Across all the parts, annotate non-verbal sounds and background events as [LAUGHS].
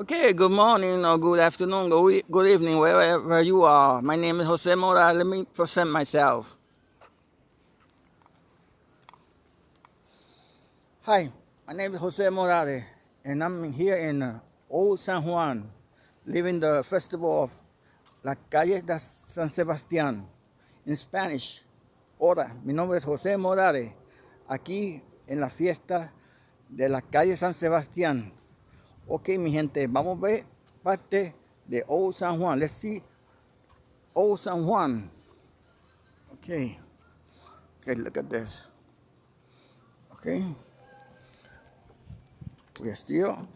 Okay, good morning or good afternoon, good, good evening, wherever you are. My name is Jose Mora. Let me present myself. Hi, my name is Jose Morales, and I'm here in uh, Old San Juan, living the festival of La Calle de San Sebastián. In Spanish, hola, mi nombre es José Morales, aquí en la fiesta de la calle San Sebastián. Ok, mi gente, vamos a ver parte de Old San Juan. Let's see Old San Juan. Okay. Okay, look at this. Okay. We are still.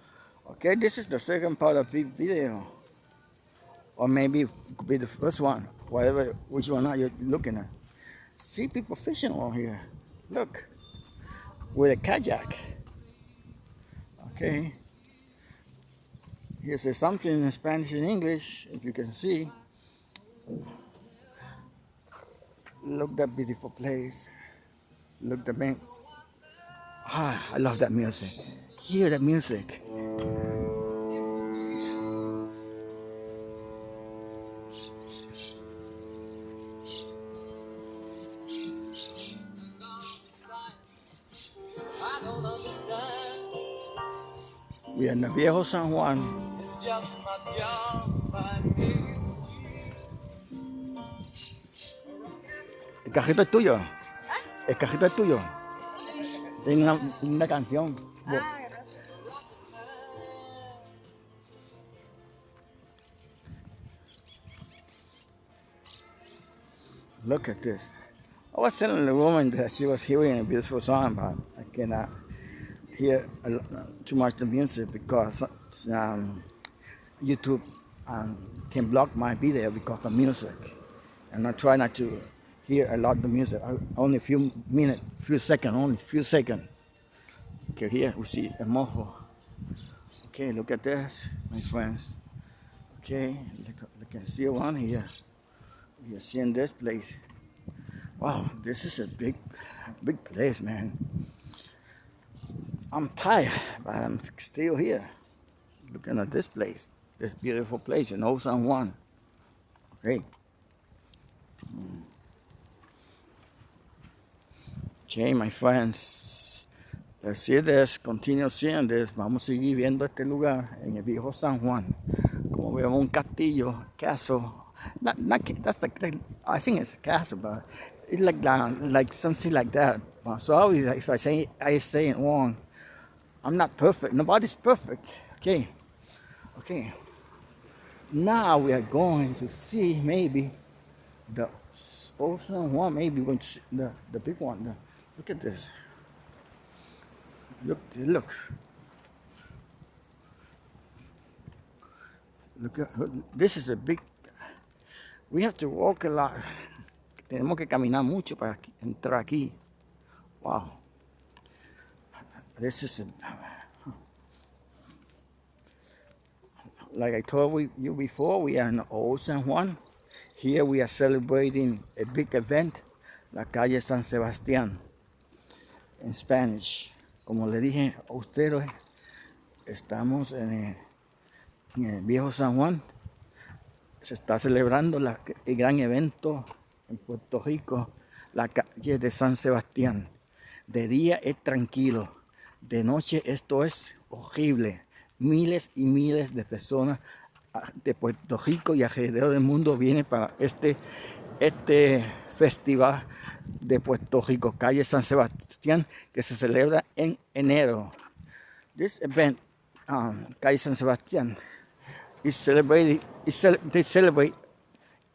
Okay, this is the second part of the video. Or maybe it could be the first one. Whatever, which one are you looking at? See people fishing on here. Look. With a kayak. Okay. Here says something in Spanish and English, if you can see. Look that beautiful place. Look the bank. Ah, I love that music. Hear that music. We are in the Viejo San Juan. Just my job. El cajito es tuyo. El cajito es tuyo. Tiene una, una canción. Look at this. I was telling the woman that she was hearing a beautiful song, but I cannot hear too much the music because um, YouTube um, can block my video because of music. And I try not to hear a lot of the music. I, only a few minutes, few seconds, only few seconds. Okay, here we see a Morro. Okay, look at this, my friends. Okay, look, look and see one here. We are seeing this place. Wow, this is a big, big place, man. I'm tired, but I'm still here. Looking at this place, this beautiful place in Old San Juan. Okay. Mm. Okay, my friends. Let's see this, continue seeing this. Vamos a seguir viendo este lugar en el viejo San Juan. Como vemos un castillo, castle. Not, not, that's like, like- I think it's a castle, but it's like, uh, like something like that. Uh, Sorry if I say I say it wrong. I'm not perfect. Nobody's perfect. Okay. Okay. Now we are going to see maybe the ocean one. Maybe going to see the, the big one. The- look at this. Look, look. Look at this is a big. We have to walk a lot. Tenemos que caminar mucho para entrar aquí. Wow. This is a, like I told you before, we are in Old San Juan. Here we are celebrating a big event, la calle San Sebastián, en Spanish. Como le dije a ustedes, estamos en el, viejo San Juan. Se está celebrando el gran evento en Puerto Rico, la calle de San Sebastián. De día es tranquilo, de noche esto es horrible. Miles y miles de personas ah, de Puerto Rico y alrededor del mundo vienen para este, este festival de Puerto Rico, calle San Sebastián, que se celebra en enero. This event, um, calle San Sebastián, is celebrated. They celebrate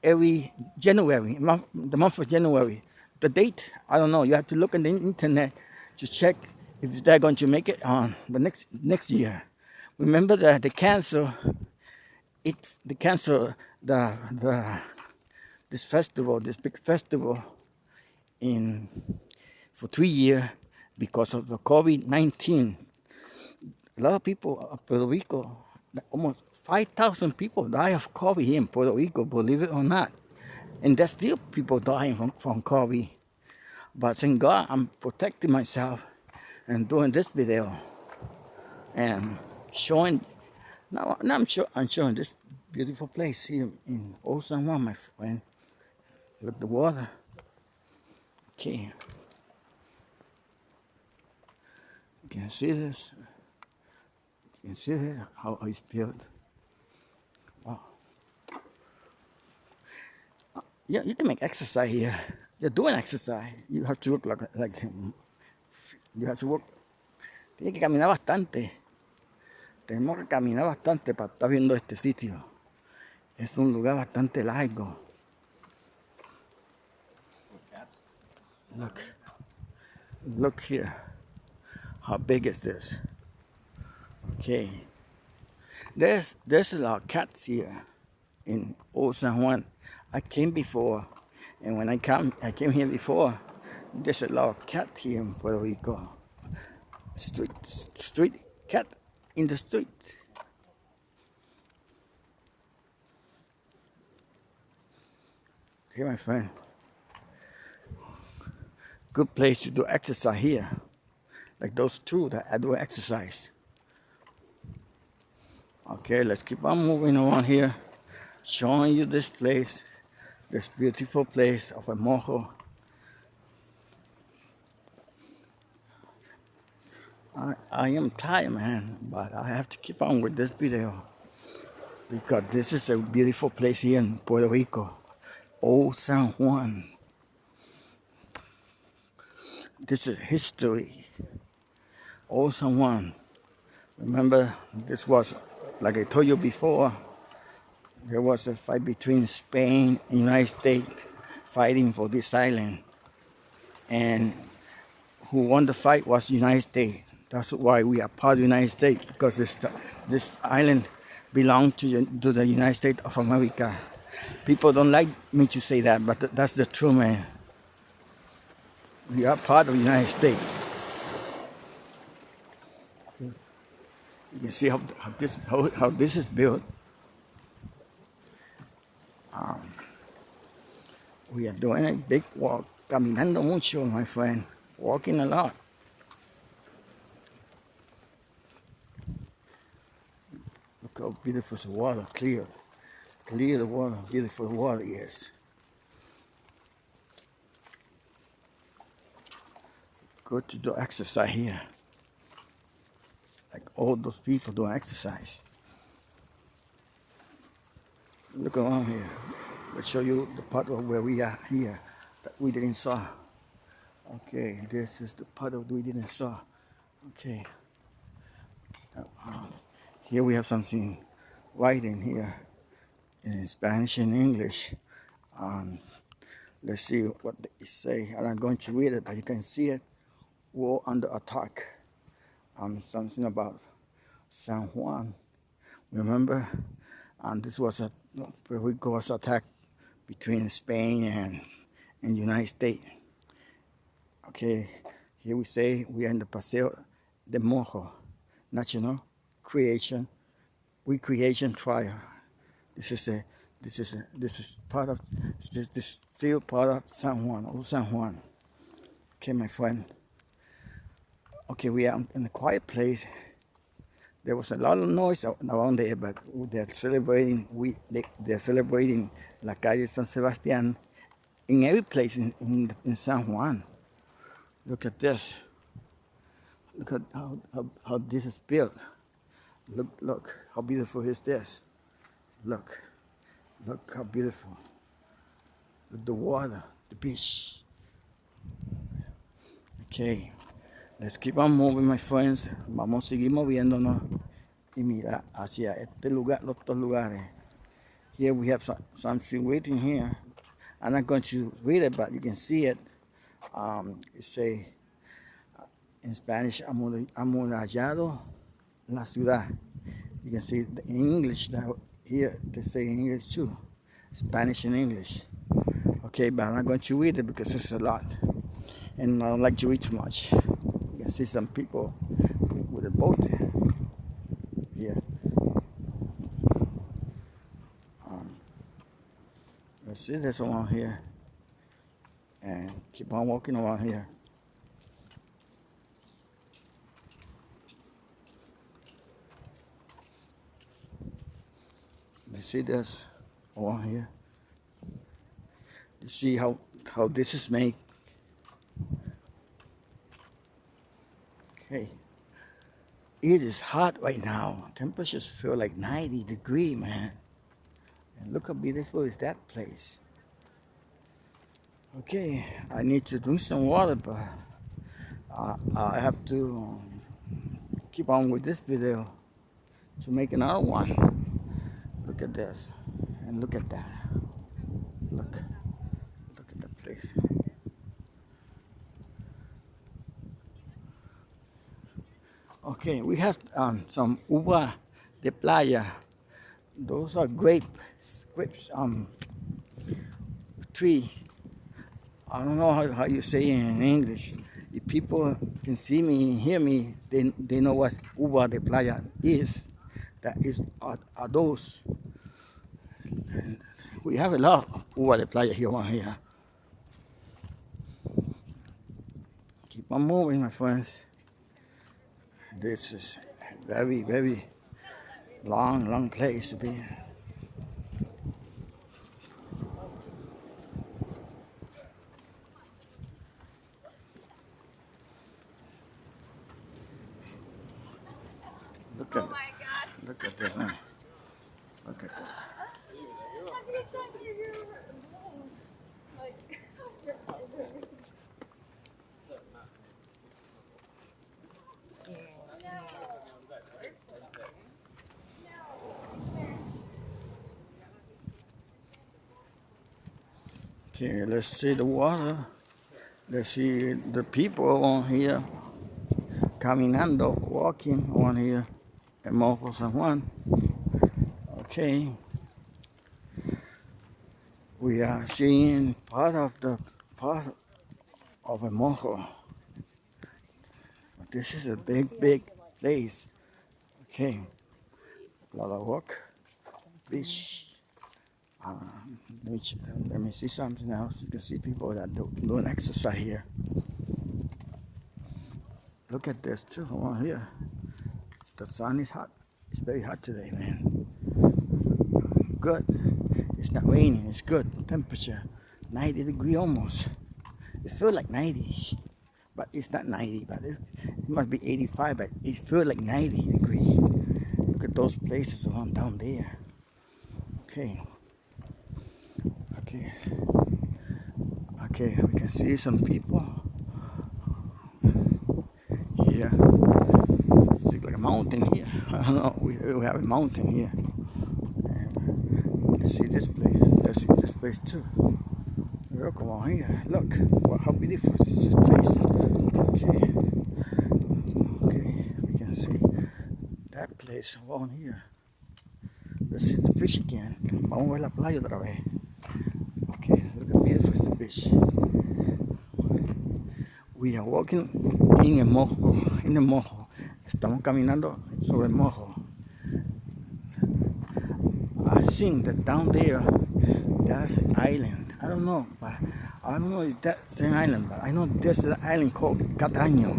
every January, the month of January. The date, I don't know. You have to look on the internet to check if they're going to make it on the next next year. Remember that they cancel it. They cancel the the this festival, this big festival, in for three years because of the COVID nineteen. A lot of people of Puerto Rico, almost 5,000 people die of COVID here in Puerto Rico, believe it or not. And there's still people dying from, from COVID. But thank God I'm protecting myself and doing this video and showing Now, now I'm I'm showing this beautiful place here in Old my friend. Look at the water. Okay. You can see this. You can see it, how it's built. Wow. Yeah, you can make exercise here. You're doing exercise. You have to work like, like you have to work. Tienes que caminar bastante. Tenemos que caminar bastante para estar viendo este sitio. Es un lugar bastante largo. Look. Look here. How big is this? Okay. There's there's a lot of cats here in Old San Juan. I came before and when I come I came here before, there's a lot of cat here in Puerto Rico. Street street cat in the street. Okay, my friend. Good place to do exercise here. Like those two that I do exercise. Okay, let's keep on moving around here. Showing you this place. This beautiful place of a. I, am tired, man, but I have to keep on with this video because this is a beautiful place here in Puerto Rico, Old San Juan. This is history. Old San Juan. Remember, this was, like I told you before, there was a fight between Spain and United States fighting for this island. And who won the fight was United States. That's why we are part of the United States because this this island belongs to, the- to the United States of America. People don't like me to say that, but th- that's the truth, man. We are part of the United States. You can see how, how this how, how this is built. Um, we are doing a big walk, caminando mucho, my friend, walking a lot. How beautiful the water, clear. Clear the water, beautiful water yes. Good to do exercise here. Like all those people do exercise. Look around here. Let's show you the part of where we are here that we didn't saw. Okay, this is the part of we didn't saw. Okay. Here we have something writing here in Spanish and English. Um, let's see what they say. I'm not going to read it, but you can see it. War under attack. Um, something about San Juan. Remember? And this was a Puerto Rico was attacked between Spain and and United States. Okay, here we say we are in the Paseo de Morro National Creation Recreation Trial. This is a this is a this is part of this this still part of San Juan, old San Juan. Okay, my friend. Okay, we are in a quiet place. There was a lot of noise around there, but they're celebrating. We they, they're celebrating La Calle San Sebastián in every place in, in, in San Juan. Look at this. Look at how, how, how this is built. Look, look, how beautiful is this? Look, look how beautiful. Look, the water, the beach. Okay, let's keep on moving, my friends. Vamos a seguir moviéndonos y mira hacia este lugar, los otros lugares. Here we have some, something waiting here. I'm not going to read it, but you can see it. Um, it say in Spanish, "Amur- amurallado la ciudad. You can see in English that here they say in English too, Spanish and English. Okay, but I'm not going to read it because it's a lot, and I don't like to read too much. You can see some people with a boat. Here. Um, let's see this around here, and keep on walking around here. See this over here. You see how how this is made. Okay. It is hot right now. Temperatures feel like 90 degree, man. And look how beautiful is that place. Okay, I need to drink some water, but I have to keep on with this video to make another one. Look at this, and look at that. Look, look at the place. Okay, we have um, some uva de playa. Those are grape, grapes, um, tree. I don't know how, how you say it in English. If people can see me and hear me, they, they know what uva de playa is. That is are, are those. We have a lot of uva de playa here on here. Keep on moving, my friends. This is very, very long, long place to be. Look at Oh my god. look at this. huh? Look at this. Let's see the water. Let's see the people on here caminando, walking on here at Morro San Juan. Okay. We are seeing part of the part of a Morro. This is a big, big place. Okay. A lot of work. Beach. Uh, let, me, let me see something else. You can see people that do, doing exercise here. Look at this too over here. The sun is hot. It's very hot today, man. Good. It's not raining. It's good. Temperature 90 degree almost. It feels like 90, but it's not 90. But it, it must be 85. But it feels like 90 degree. Look at those places around down there. Okay. Okay. Okay. We can see some people here. It's like a mountain here. [LAUGHS] I don't know. We, we have a mountain here. And let's see this place. Let's see this place too. Look on here. Look. Wow, how beautiful is this place. Okay. Okay. We can see that place on here. Let's see the beach again. Vamos a ver la playa otra vez. Beach. We are walking in a mojo, in a mojo. Estamos caminando sobre el mojo. I think that down there, there's an island. I don't know, but I don't know if that's an island, but I know there's an island called Cataño.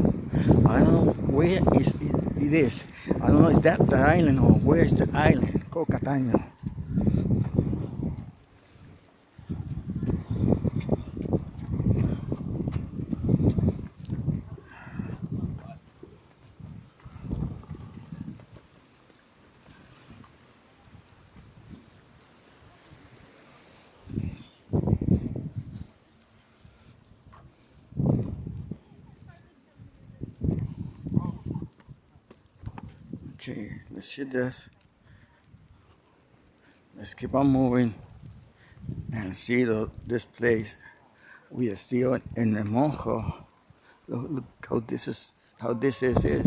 I don't know where is it, it is. I don't know if that the island or where is the island called Cataño. Okay, let's see this. Let's keep on moving and see the, this place. We are still in the Morro. Look, look how this is. How this is is.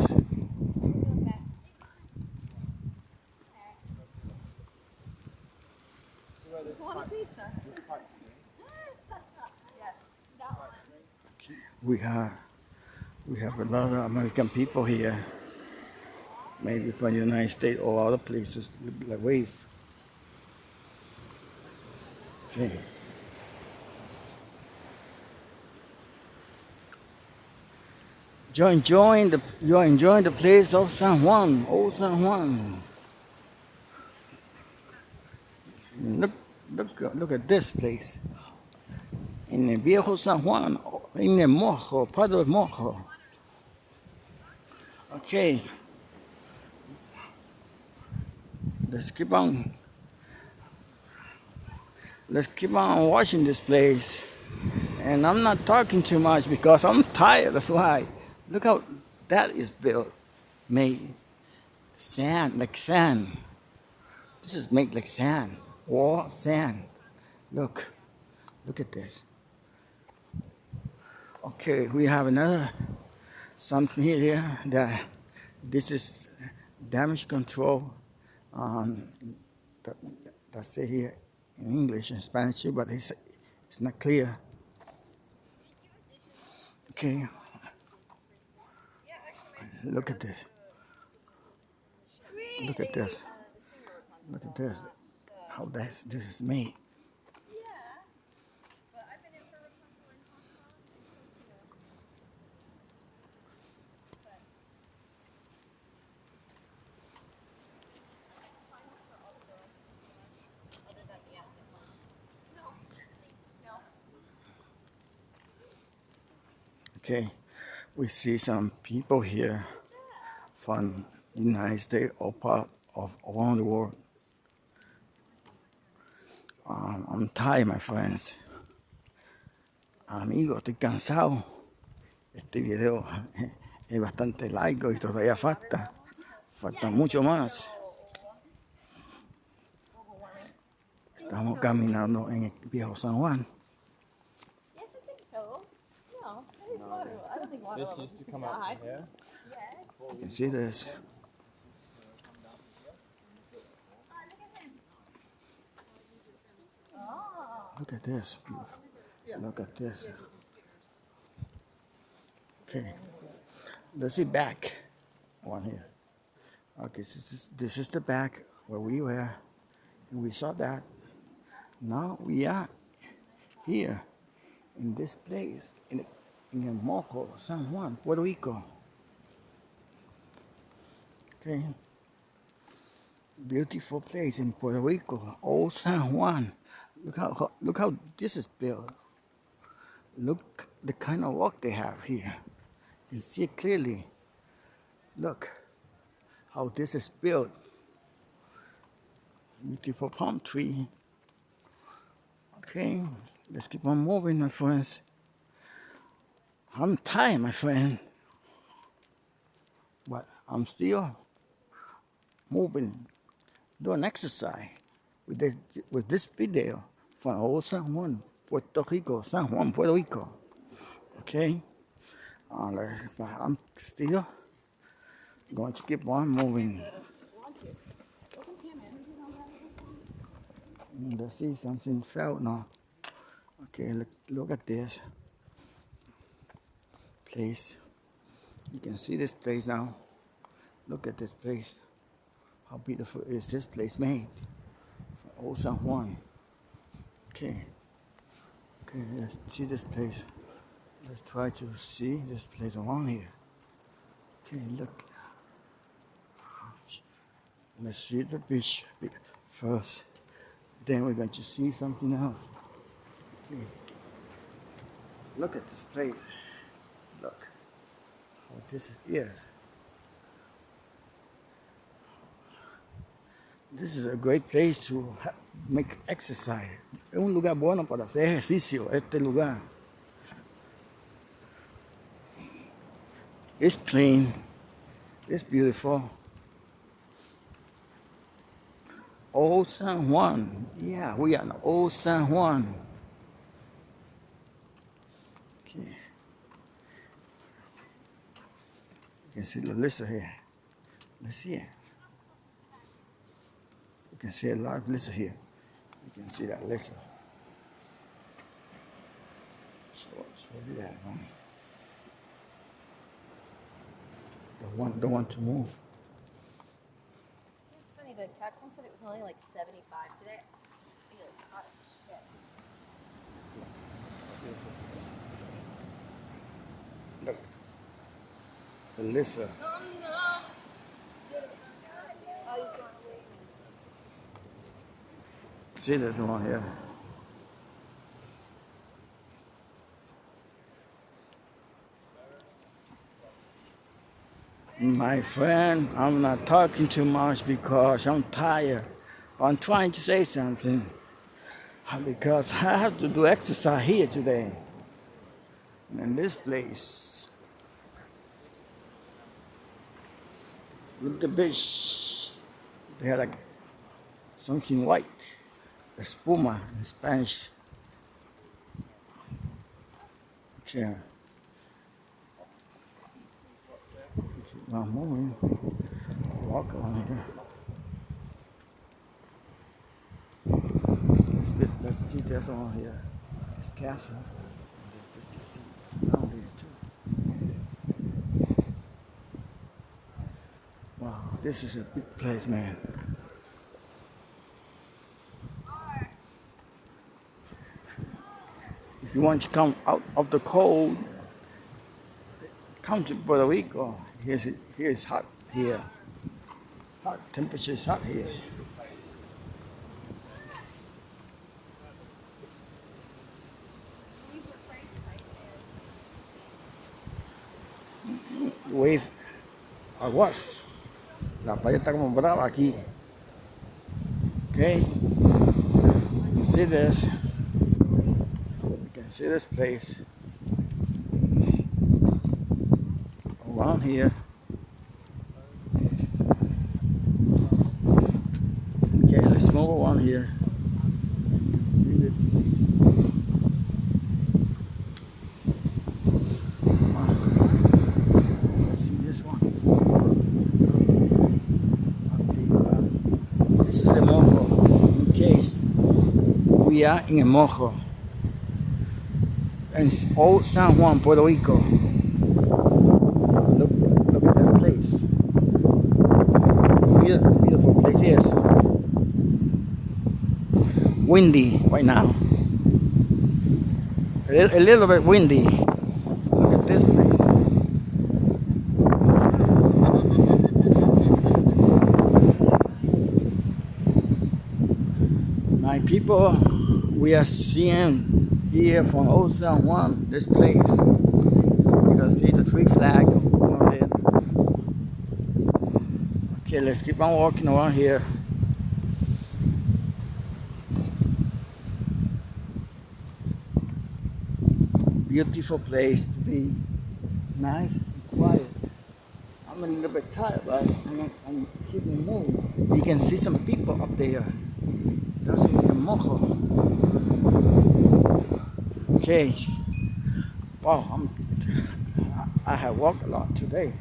Want a pizza? yes. That one. We have we have a lot of American people here. Maybe from the United States or other places like wave. Okay. You're enjoying the you're enjoying the place of San Juan, old San Juan. Look, look, look at this place. In the viejo San Juan, in the Morro, Pado del Morro. Okay. Let's keep on. Let's keep on watching this place. And I'm not talking too much because I'm tired. That's why. Look how that is built, made. Sand, like sand. This is made like sand. Wall, sand. Look. Look at this. Okay, we have another something here that this is damage control. Um, that, say here in English and Spanish too, but it's, it's not clear. Okay, look at this. Look at this. Look at this. How this this is made. Okay, we see some people here from the United States or part of around the world. Um, I'm tired, my friends. Amigos, estoy cansado. Este video [LAUGHS] es bastante largo y todavía falta. Falta mucho más. Estamos caminando en el viejo San Juan. This used to come out from here. You can see this. Look at this. Beautiful. Look at this. Okay. Let's see back. One here. Okay, this is this is the back where we were. And we saw that. Now we are here in this place in in El Morro, San Juan, Puerto Rico. Okay. Beautiful place in Puerto Rico, Old San Juan. Look how, look how this is built. Look the kind of work they have here. You see it clearly. Look how this is built. Beautiful palm tree. Okay, let's keep on moving, my friends. I'm tired, my friend. But I'm still moving, doing exercise with this, with this video from old San Juan, Puerto Rico, San Juan, Puerto Rico. Okay? But I'm still going to keep on moving. Let's see something fell now. Okay, look, look at this place. You can see this place now. Look at this place. How beautiful is this place made? From Old San Juan. Okay. Okay, let's see this place. Let's try to see this place around here. Okay, look. Let's see the beach first. Then we're going to see something else. Okay. Look at this place. How this is. This is a great place to make exercise. Es un lugar bueno para hacer ejercicio, este lugar. It's clean. It's beautiful. Old San Juan. Yeah, we are in Old San Juan. Okay. You can see the list here. Let's see it. You can see a lot of list here. You can see that list. So, so do that one. The one, the one to move. It's funny, the captain said it was only like 75 today. It was hot as shit. Look. List. See this one here. My friend, I'm not talking too much because I'm tired. I'm trying to say something because I have to do exercise here today in this place. Look at the beach. They have like something white, espuma in Spanish. Okay. Keep on moving. Walk along here. Let's, see this one here. This castle. There's this castle down there too. Wow, this is a big place, man. If you want to come out of the cold, come to Puerto Rico. Here's it, here's hot here. Hot temperature is hot here. Wave aguas. La playa está como brava aquí. Okay. You can see this. You can see this place. Around here. We are in Morro. In old San Juan, Puerto Rico. Look, look at that place. Beautiful, beautiful place. Yes. Windy right now. A, li- a little bit windy. Look at this place. My people, we are seeing here from oh Old San Juan, this place. You can see the three flag over there. Okay, let's keep on walking around here. Beautiful place to be. Nice and quiet. I'm a little bit tired, but I'm, I'm keeping moving. You can see some people up there. That's in the Morro. Wow, I have walked a lot today.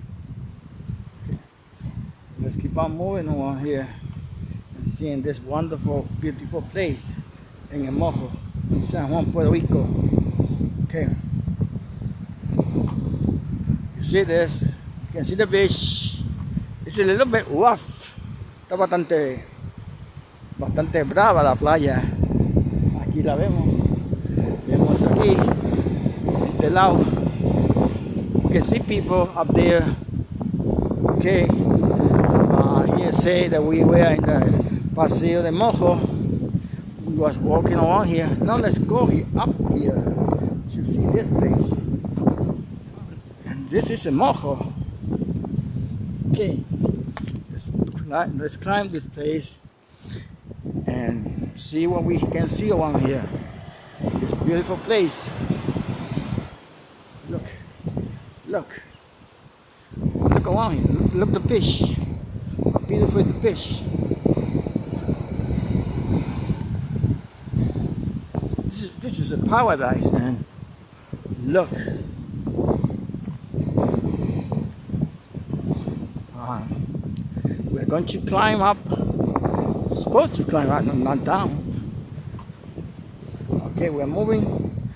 Let's keep on moving along here and seeing this wonderful, beautiful place in El Mojo, in San Juan, Puerto Rico. Okay. You see this? You can see the beach. It's a little bit rough. Está bastante bastante brava la playa. Aquí la vemos. Vemos hasta aquí. You can see people up there. Okay. Uh, here say that we were in the Paseo de Morro. We was walking along here. Now let's go up here to see this place. And this is a Morro. Okay. Let's climb, let's climb this place and see what we can see around here. Beautiful place. Look, look, look around here. Look, look the fish. How beautiful is the fish. This is, this is a paradise, man. Look. Uh, we're going to climb up supposed to climb up, not down. Okay, we're moving,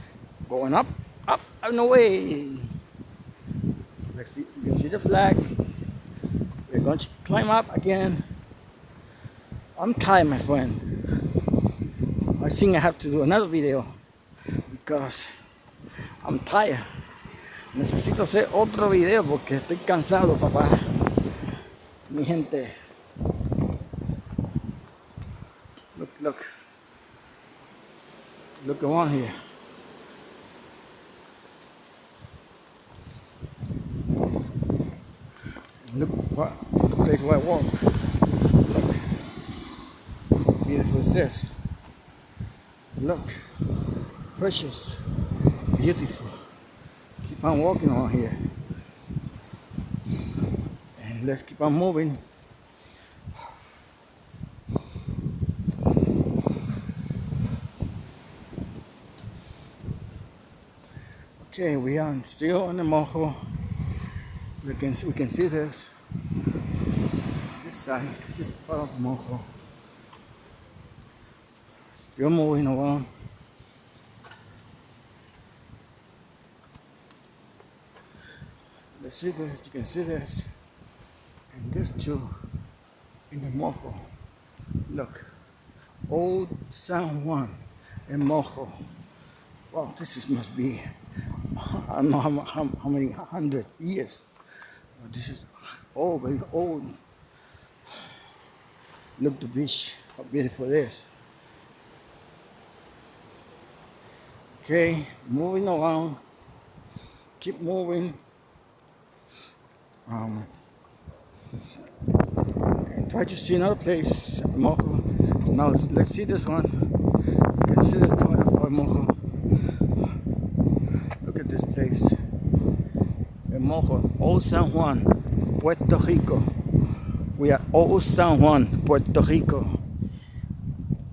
going up, up and away. Let's see, you can see the flag. We're going to climb up again. I'm tired, my friend. I think I have to do another video because I'm tired. Necesito hacer otro video porque estoy cansado, papá. Mi gente. Look, look. Look around here. Look what place where I walk. Look. Beautiful is this. Look. Precious. Beautiful. Keep on walking on here. And let's keep on moving. Okay, we are still on the Morro. We can we can see this this side, this part of the Morro. Still moving around. Let's see this. You can see this, and this too in the Morro. Look, old San Juan in Morro. Wow, this is must be I don't know how, how, how many hundred years. This is old, very old. Look the beach, how beautiful it is. Okay, moving along. Keep moving. Um, try to see another place, Now let's, let's see this one. You can see this Mojo, Old San Juan, Puerto Rico. We are Old San Juan, Puerto Rico.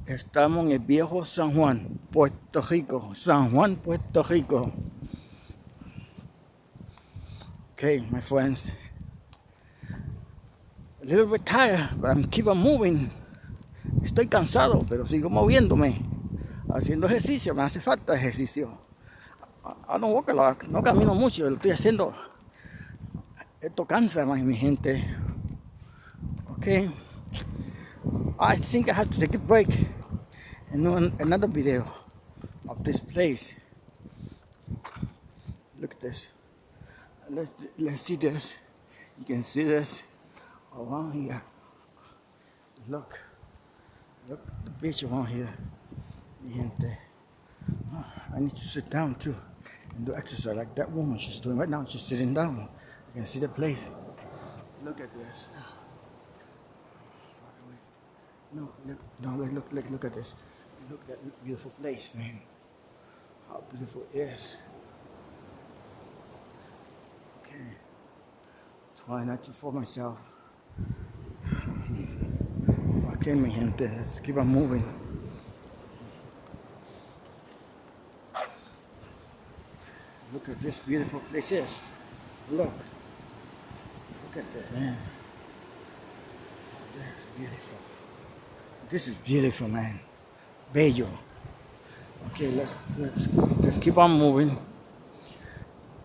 Estamos en el viejo San Juan, Puerto Rico. San Juan, Puerto Rico. Okay, my friends. A little bit tired, but I'm keep on moving. Estoy cansado, pero sigo moviéndome. Haciendo ejercicio, me hace falta ejercicio. I don't walk a lot, no camino mucho, lo estoy haciendo. Esto cansa, my, mi gente. Okay. I think I have to take a break and do another video of this place. Look at this. Let's let's see this. You can see this oh, around here. Look. Look at the beach around here. Mi gente. Ah, I need to sit down too and do exercise like that woman she's doing right now. She's sitting down. You can see the place. Look at this. No, look, no, look, look, look, look at this. Look at that beautiful place, man. How beautiful it is. Okay. Try not to fall myself. Okay, mi gente, let's keep on moving. Look at this beautiful place is. Look. Look at this, man. This is beautiful. This is beautiful, man. Bello. Okay, let's let's let's keep on moving.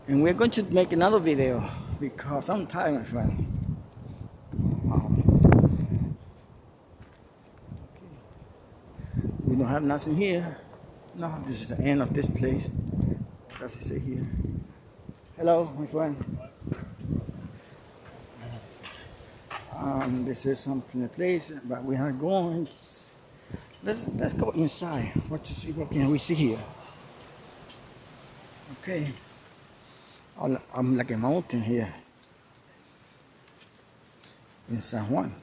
And we're going to make another video because I'm tired, my friend. We don't have nothing here. No, this is the end of this place. Does it say here? Hello, my friend. Um, this is something a place, but we are going. Let's let's go inside. What to see? What can we see here? Okay. I'm like a mountain here in San Juan.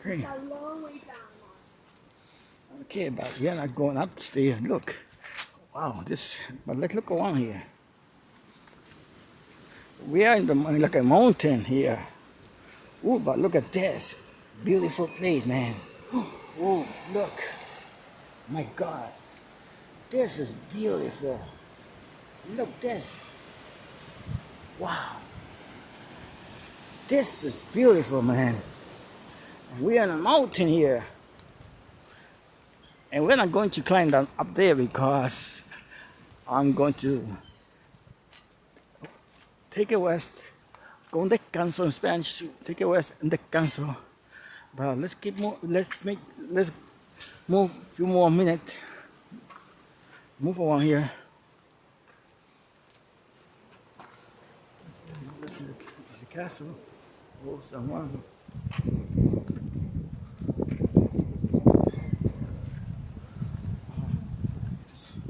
Okay. Okay, but we are not going upstairs. Look. Wow, this, but let's look around here. We are in the like a mountain here. Oh, but look at this. Beautiful place, man. Oh, look. My God. This is beautiful. Look this. Wow. This is beautiful, man. We are on a mountain here. And we're not going to climb down up there because I'm going to take west. Con descanso in Spanish. Take west and descanso. But let's keep mo- let's make let's move a few more minutes. Move around here. This is the, castle. Oh, someone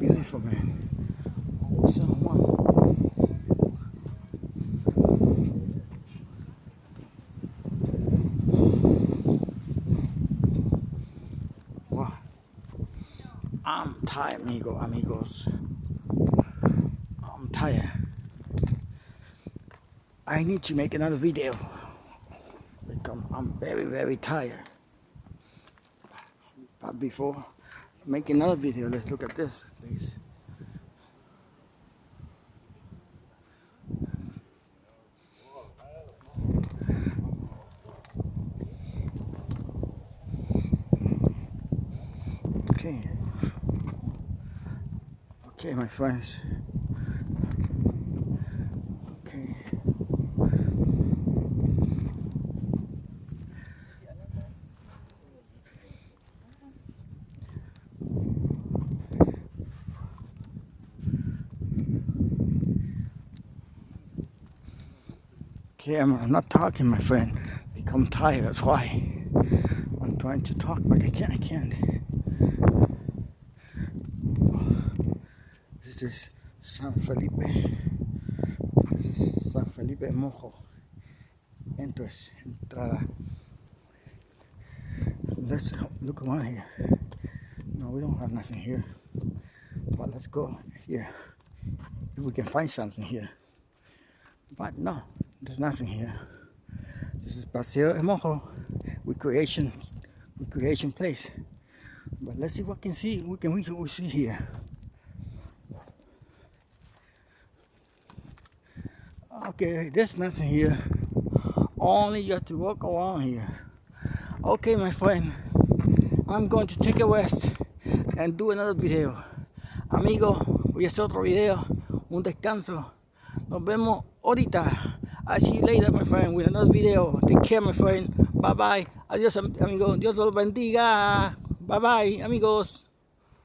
beautiful, man. Old San Juan. Wow. I'm tired, amigo, amigos. I'm tired. I need to make another video because I'm very, very tired. But before make another video, let's look at this, please. Okay. My friends. Okay. Okay, I'm, I'm not talking, my friend. Become tired. That's why I'm trying to talk, but I can't. I can't. This is San Felipe. This is San Felipe Morro. Entrance, entrada. Let's look around here. No, we don't have nothing here. But let's go here. If we can find something here. But no, there's nothing here. This is Paseo Morro, recreation, recreation place. But let's see what we can see. We can we see here. Okay, there's nothing here. Only you have to walk around here. Okay, my friend, I'm going to take a rest and do another video. Amigo, voy a hacer otro video, un descanso. Nos vemos ahorita. I see you later, my friend, with another video. Take care, my friend. Bye bye. Adiós, amigo. Dios los bendiga. Bye bye, amigos.